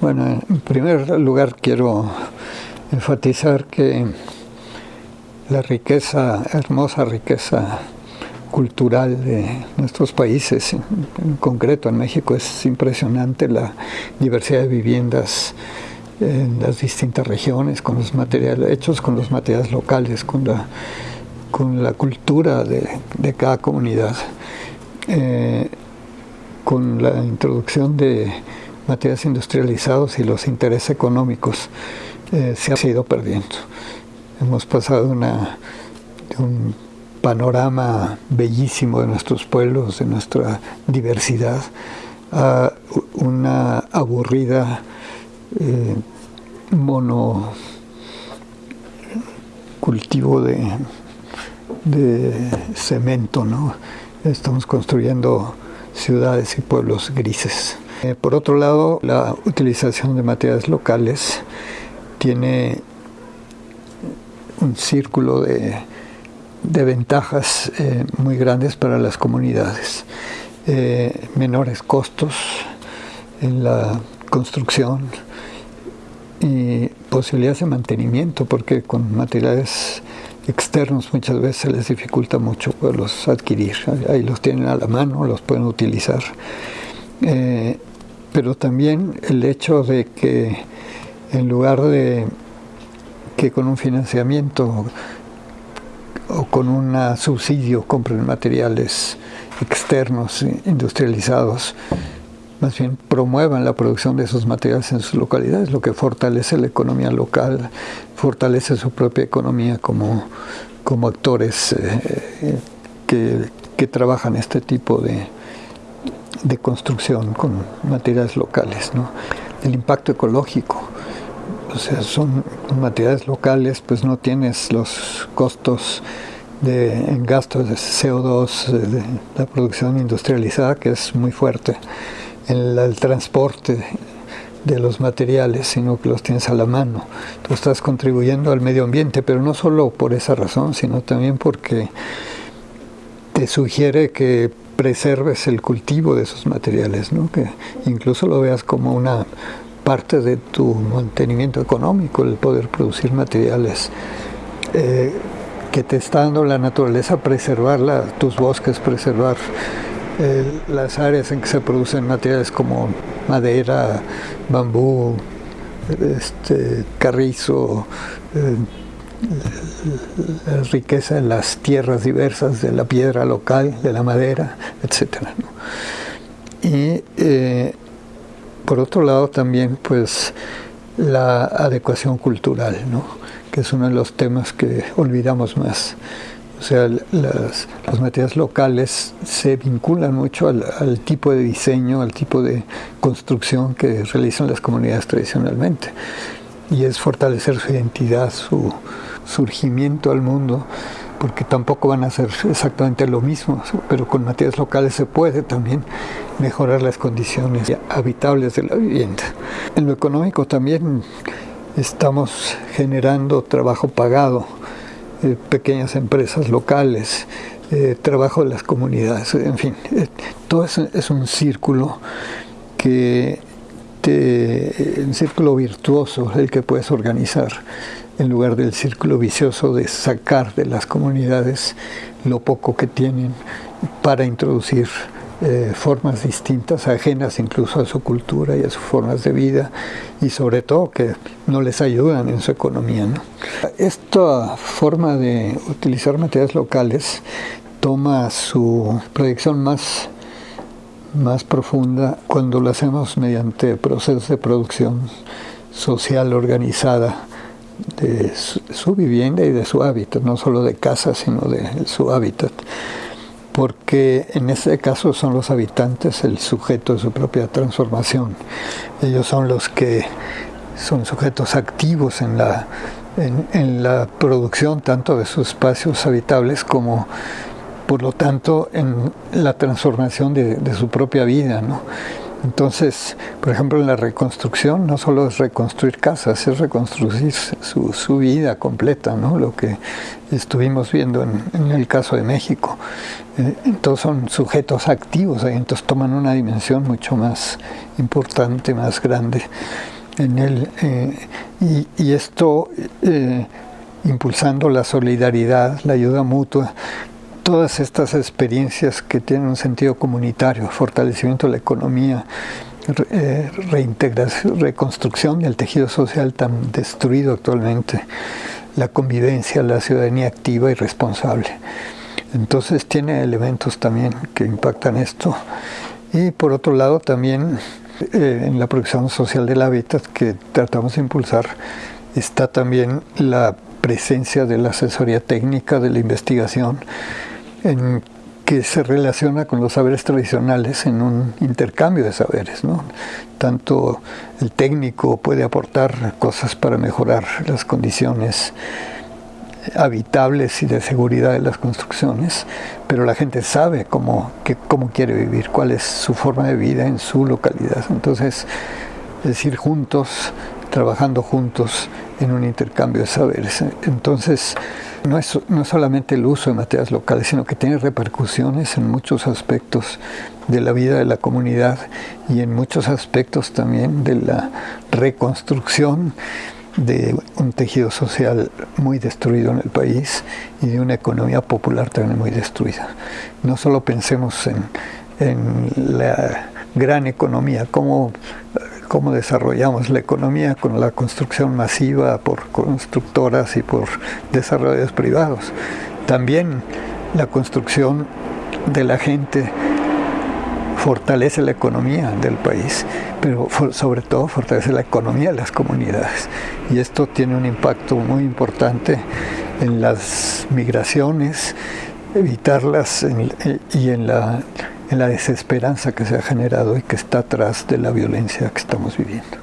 Bueno, en primer lugar quiero enfatizar que la riqueza, hermosa riqueza cultural de nuestros países, en concreto en México, es impresionante la diversidad de viviendas en las distintas regiones, con los materiales hechos con los materiales locales, con la, con la cultura de, cada comunidad, eh, con la introducción de materiales industrializados y los intereses económicos eh, se ha ido perdiendo. Hemos pasado de un panorama bellísimo de nuestros pueblos, de nuestra diversidad, a una aburrida eh, mono cultivo de, de cemento, ¿no? Estamos construyendo ciudades y pueblos grises. Eh, por otro lado, la utilización de materiales locales tiene un círculo de ventajas eh, muy grandes para las comunidades. Eh, menores costos en la construcción y posibilidades de mantenimiento, porque con materiales externos muchas veces se les dificulta mucho poderlos adquirir. Ahí los tienen a la mano, los pueden utilizar. Pero también el hecho de que en lugar de que con un financiamiento o con un subsidio compren materiales externos industrializados, más bien promuevan la producción de esos materiales en sus localidades, lo que fortalece la economía local, fortalece su propia economía como, como actores eh, que, que, trabajan este tipo de, de construcción con materiales locales. ¿no? El impacto ecológico o sea, son materiales locales, pues no tienes los costos de, en gastos de CO2, de la producción industrializada, que es muy fuerte, en el transporte de los materiales, sino que los tienes a la mano. Tú estás contribuyendo al medio ambiente, pero no solo por esa razón, sino también porque te sugiere que preserves el cultivo de esos materiales, ¿no? que incluso lo veas como una parte de tu mantenimiento económico, el poder producir materiales eh, que te está dando la naturaleza, preservar tus bosques, preservar eh, las áreas en que se producen materiales como madera, bambú, este, carrizo, eh, la riqueza en las tierras diversas de la piedra local, de la madera, etc. Y por otro lado también pues la adecuación cultural, ¿no? que es uno de los temas que olvidamos más. O sea, las, los materiales locales se vinculan mucho al, tipo de diseño, al tipo de construcción que realizan las comunidades tradicionalmente. Y es fortalecer su identidad, su surgimiento al mundo porque tampoco van a ser exactamente lo mismo, pero con materiales locales se puede también mejorar las condiciones habitables de la vivienda. En lo económico también estamos generando trabajo pagado, eh, pequeñas empresas locales, eh, trabajo de las comunidades, en fin, eh, todo eso es un círculo que te, un círculo virtuoso el que puedes organizar en lugar del círculo vicioso de sacar de las comunidades lo poco que tienen para introducir eh, formas distintas, ajenas incluso a su cultura y a sus formas de vida, y sobre todo que no les ayudan en su economía. Esta forma de utilizar materiales locales toma su proyección más, más profunda cuando lo hacemos mediante procesos de producción social organizada de su, vivienda y de su hábitat, no solo de casa, sino de su hábitat. Porque en ese caso son los habitantes el sujeto de su propia transformación. Ellos son los que son sujetos activos en la, en, la producción tanto de sus espacios habitables como por lo tanto en la transformación de, su propia vida. ¿no? Entonces, por ejemplo, en la reconstrucción no solo es reconstruir casas, es reconstruir su, vida completa, ¿no? lo que estuvimos viendo en, el caso de México. Eh, entonces son sujetos activos, entonces toman una dimensión mucho más importante, más grande en él. Eh, y, esto eh, impulsando la solidaridad, la ayuda mutua, todas estas experiencias que tienen un sentido comunitario, fortalecimiento de la economía, eh, reintegración, reconstrucción del tejido social tan destruido actualmente, la convivencia, la ciudadanía activa y responsable. Entonces tiene elementos también que impactan esto. Y por otro lado también eh, en la producción social del hábitat que tratamos de impulsar está también la presencia de la asesoría técnica, de la investigación, en que se relaciona con los saberes tradicionales en un intercambio de saberes. ¿no? Tanto el técnico puede aportar cosas para mejorar las condiciones habitables y de seguridad de las construcciones, pero la gente sabe cómo, que, cómo quiere vivir, cuál es su forma de vida en su localidad. Entonces, es ir juntos, trabajando juntos en un intercambio de saberes. Entonces, no es, no solamente el uso de materias locales, sino que tiene repercusiones en muchos aspectos de la vida de la comunidad y en muchos aspectos también de la reconstrucción de un tejido social muy destruido en el país y de una economía popular también muy destruida. No solo pensemos en, en la gran economía, cómo cómo desarrollamos la economía con la construcción masiva por constructoras y por desarrollos privados. También la construcción de la gente fortalece la economía del país, pero sobre todo fortalece la economía de las comunidades. Y esto tiene un impacto muy importante en las migraciones, evitarlas y en la la desesperanza que se ha generado y que está atrás de la violencia que estamos viviendo.